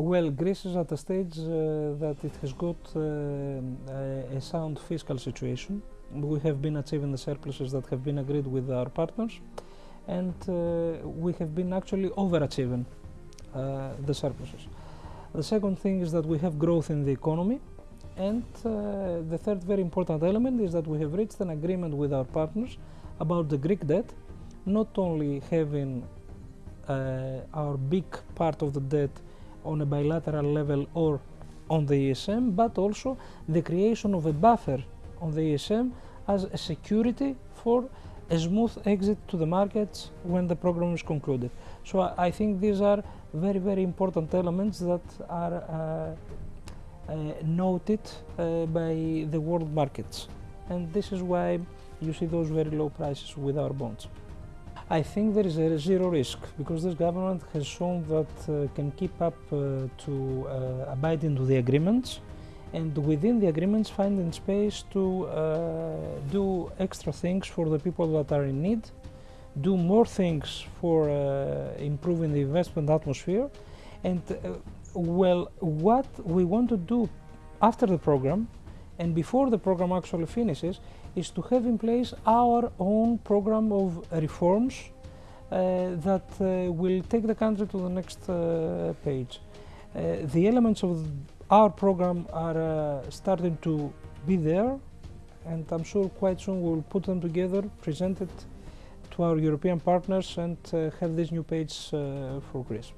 Well, Greece is at a stage uh, that it has got uh, a, sound fiscal situation. We have been achieving the surpluses that have been agreed with our partners, and uh, we have been actually overachieving uh, the surpluses. The second thing is that we have growth in the economy, and uh, the third very important element is that we have reached an agreement with our partners about the Greek debt, not only having uh, our big part of the debt on a bilateral level or on the ESM, but also the creation of a buffer on the ESM as a security for a smooth exit to the markets when the program is concluded. So I, think these are very, very important elements that are uh, uh, noted uh, by the world markets. And this is why you see those very low prices with our bonds. I think there is a zero risk because this government has shown that uh, can keep up uh, to uh, abiding to the agreements and within the agreements finding space to uh, do extra things for the people that are in need, do more things for uh, improving the investment atmosphere and uh, well what we want to do after the program and before the program actually finishes is to have in place our own program of reforms uh, that uh, will take the country to the next uh, page. Uh, the elements of our program are uh, starting to be there and I'm sure quite soon we will put them together, present it to our European partners and uh, have this new page for Greece.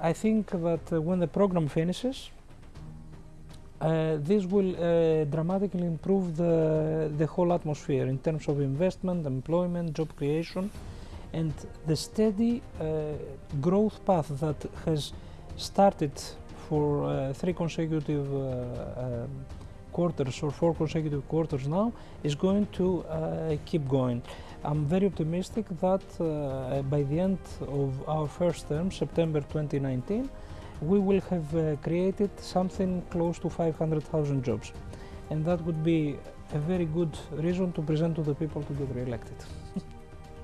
I think that when the program finishes, uh, this will uh, dramatically improve the, the whole atmosphere in terms of investment, employment, job creation, and the steady uh, growth path that has started for uh, three consecutive uh, um, quarters or four consecutive quarters now is going to uh, keep going. I'm very optimistic that by the end of our first term, September 2019, we will have uh, created something close to 500,000 jobs. And that would be a very good reason to present to the people to get re-elected.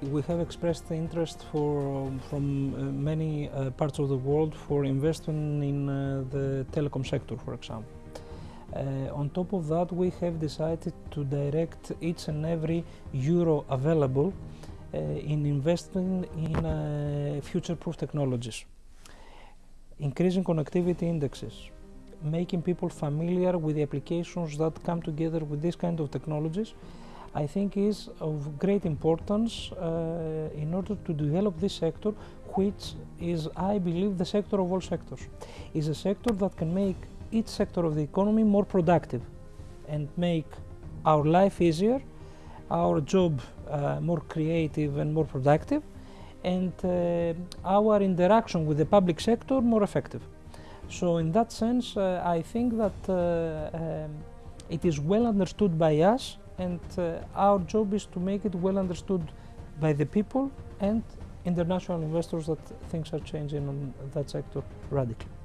we have expressed interest for, from uh, many uh, parts of the world for investment in uh, the telecom sector, for example. Uh, on top of that, we have decided to direct each and every euro available uh, in investing in future-proof technologies increasing connectivity indexes, making people familiar with the applications that come together with this kind of technologies, I think is of great importance uh, in order to develop this sector, which is, I believe, the sector of all sectors. is a sector that can make each sector of the economy more productive and make our life easier, our job uh, more creative and more productive, and uh, our interaction with the public sector more effective. So in that sense, uh, I think that uh, um, it is well understood by us and our job is to make it well understood by the people and international investors that things are changing on that sector radically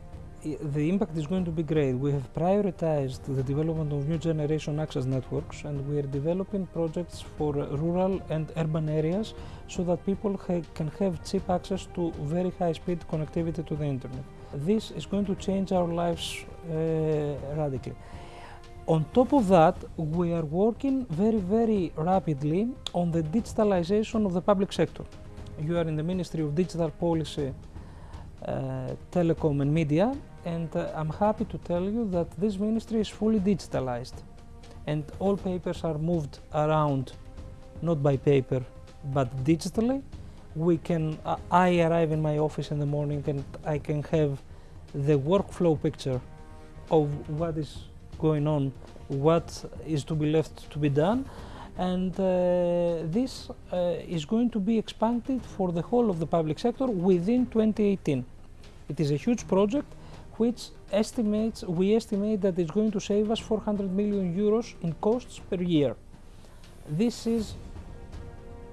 the impact is going to be great. We have prioritized the development of new generation access networks and we are developing projects for rural and urban areas so that people ha can have cheap access to very high speed connectivity to the internet. This is going to change our lives uh, radically. On top of that, we are working very, very rapidly on the digitalization of the public sector. You are in the Ministry of Digital Policy, Telecom and Media and uh, I'm happy to tell you that this ministry is fully digitalized and all papers are moved around not by paper but digitally. We can, uh, I arrive in my office in the morning and I can have the workflow picture of what is going on, what is to be left to be done and uh, this uh, is going to be expanded for the whole of the public sector within 2018. It is a huge project which estimates, we estimate that it's going to save us 400 million euros in costs per year. This is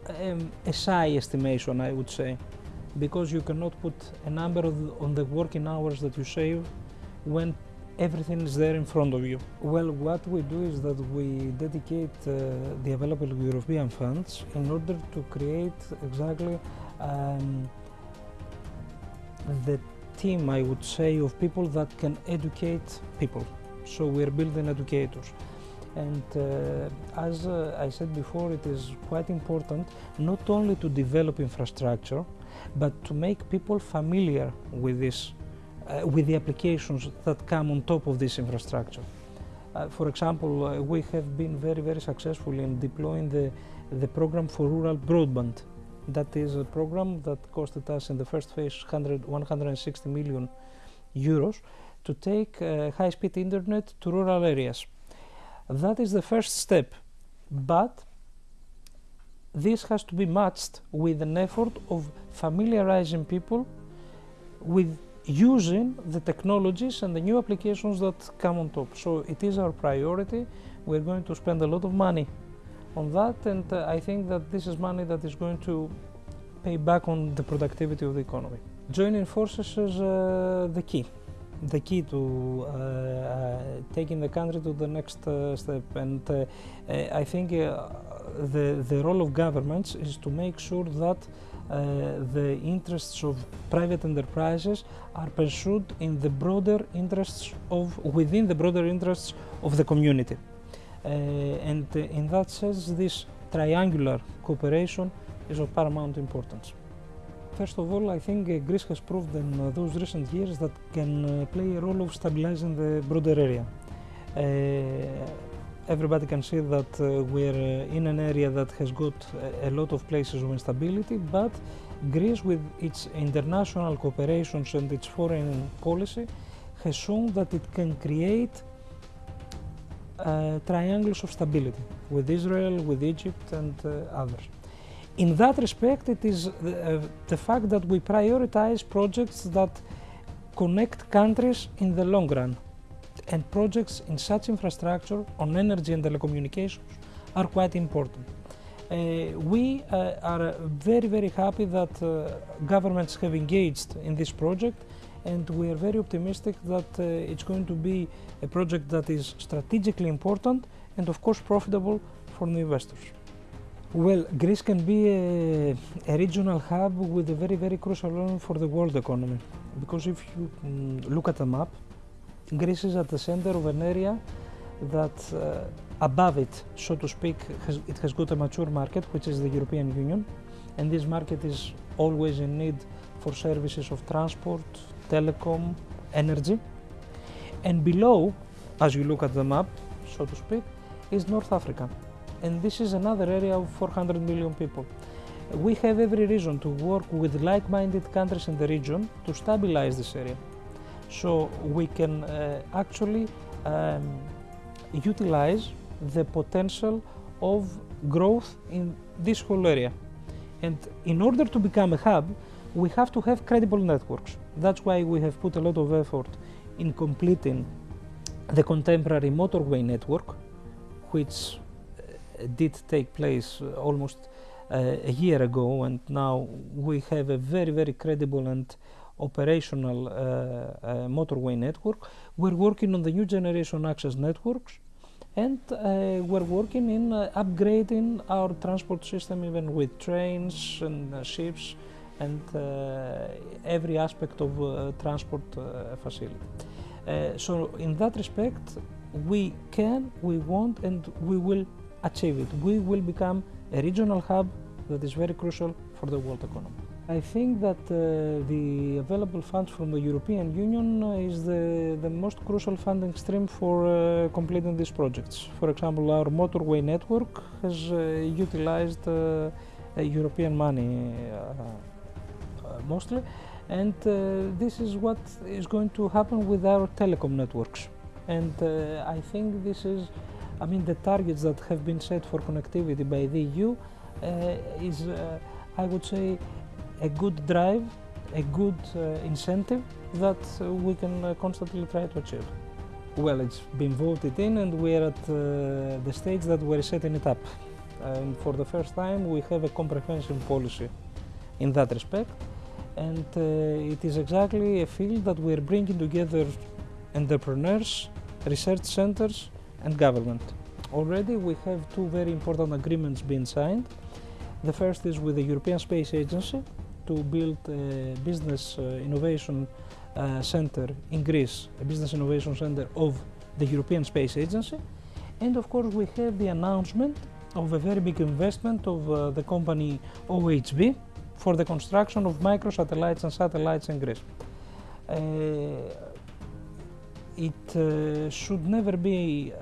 um, a shy estimation, I would say, because you cannot put a number on the working hours that you save when everything is there in front of you. Well, what we do is that we dedicate uh, the available European funds in order to create exactly um, the team, I would say, of people that can educate people. So we're building educators. And uh, as uh, I said before, it is quite important not only to develop infrastructure, but to make people familiar with this, uh, with the applications that come on top of this infrastructure. Uh, for example, uh, we have been very, very successful in deploying the, the program for rural broadband. That is a program that costed us in the first phase 100, 160 million euros to take uh, high-speed internet to rural areas. That is the first step, but this has to be matched with an effort of familiarizing people with using the technologies and the new applications that come on top. So it is our priority. We're going to spend a lot of money on that and uh, I think that this is money that is going to pay back on the productivity of the economy. Joining forces is uh, the key the key to uh, uh, taking the country to the next uh, step. And I think the, the role of governments is to make sure that the interests of private enterprises are pursued in the broader interests of within the broader interests of the community. and in that sense, this triangular cooperation is of paramount importance. First of all, I think uh, Greece has proved in uh, those recent years that can uh, play a role of stabilizing the broader area. Everybody can see that we're in an area that has got a lot of places of instability, but Greece, with its international cooperations and its foreign policy, has shown that it can create uh, triangles of stability with Israel, with Egypt, and uh, others. In that respect, it is the, uh, the fact that we prioritize projects that connect countries in the long run. And projects in such infrastructure on energy and telecommunications are quite important. Uh, we uh, are very, very happy that uh, governments have engaged in this project and we are very optimistic that uh, it's going to be a project that is strategically important and of course profitable for the investors. Well, Greece can be a, a, regional hub with a very, very crucial role for the world economy. Because if you mm, look at the map, Greece is at the center of an area that uh, above it, so to speak, has, it has got a mature market, which is the European Union. And this market is always in need for services of transport, telecom, energy. And below, as you look at the map, so to speak, is North Africa and this is another area of 400 million people. We have every reason to work with like-minded countries in the region to stabilize this area. So we can uh, actually um, utilize the potential of growth in this whole area. And in order to become a hub, we have to have credible networks. That's why we have put a lot of effort in completing the contemporary motorway network, which did take place uh, almost uh, a year ago and now we have a very very credible and operational uh, motorway network. We're working on the new generation access networks and uh, we're working in uh, upgrading our transport system even with trains and uh, ships and every aspect of transport facility. so in that respect, we can, we want and we will achieve it. We will become a regional hub that is very crucial for the world economy. I think that uh, the available funds from the European Union uh, is the, the most crucial funding stream for uh, completing these projects. For example, our motorway network has uh, utilized uh, European money uh, mostly, and this is what is going to happen with our telecom networks. And I think this is I mean, the targets that have been set for connectivity by the EU is, I would say, a good drive, a good uh, incentive that uh, we can uh, constantly try to achieve. Well, it's been voted in and we're at the stage that we're setting it up. And for the first time, we have a comprehensive policy in that respect. And it is exactly a field that we're bringing together entrepreneurs, research centers, and government. Already we have two very important agreements being signed. The first is with the European Space Agency to build a business uh, innovation uh, center in Greece, a business innovation center of the European Space Agency. And of course, we have the announcement of a very big investment of uh, the company OHB for the construction of microsatellites and satellites in Greece. It should never be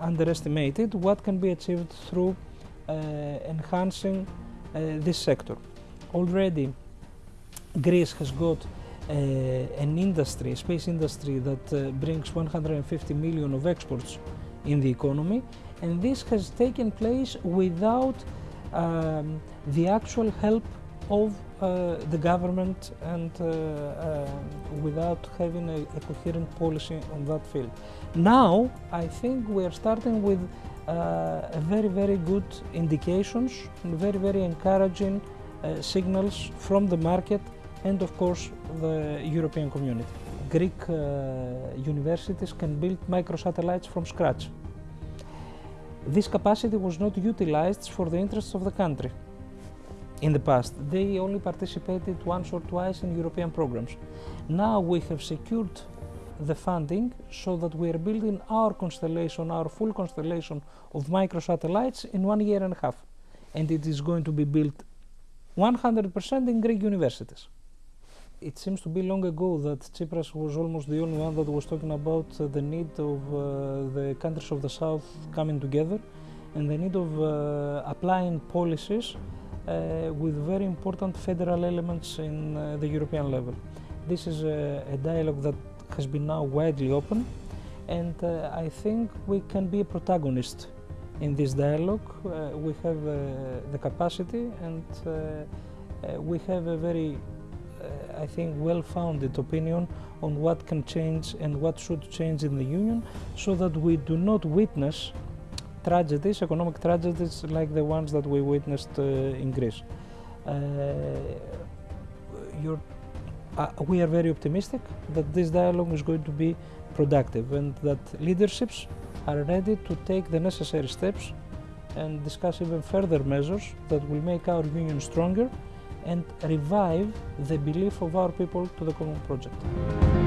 underestimated what can be achieved through enhancing this sector. Already, Greece has got uh, an industry, a space industry that uh, brings 150 million of exports in the economy, and this has taken place without um, the actual help of uh, the government and uh, uh, without having a, a, coherent policy on that field. Now, I think we are starting with uh, very, very good indications and very, very encouraging signals from the market and, of course, the European community. Greek uh, universities can build microsatellites from scratch. This capacity was not utilized for the interests of the country in the past. They only participated once or twice in European programs. Now we have secured the funding so that we are building our constellation, our full constellation of microsatellites in one year and a half. And it is going to be built 100% in Greek universities. It seems to be long ago that Tsipras was almost the only one that was talking about uh, the need of uh, the countries of the south coming together and the need of uh, applying policies uh, with very important federal elements in uh, the European level. This is a, a, dialogue that has been now widely open and uh, I think we can be a protagonist in this dialogue. we have the capacity and we have a very I think, well-founded opinion on what can change and what should change in the Union so that we do not witness tragedies, economic tragedies like the ones that we witnessed uh, in Greece. Uh, uh, we are very optimistic that this dialogue is going to be productive and that leaderships are ready to take the necessary steps and discuss even further measures that will make our union stronger and revive the belief of our people to the common project.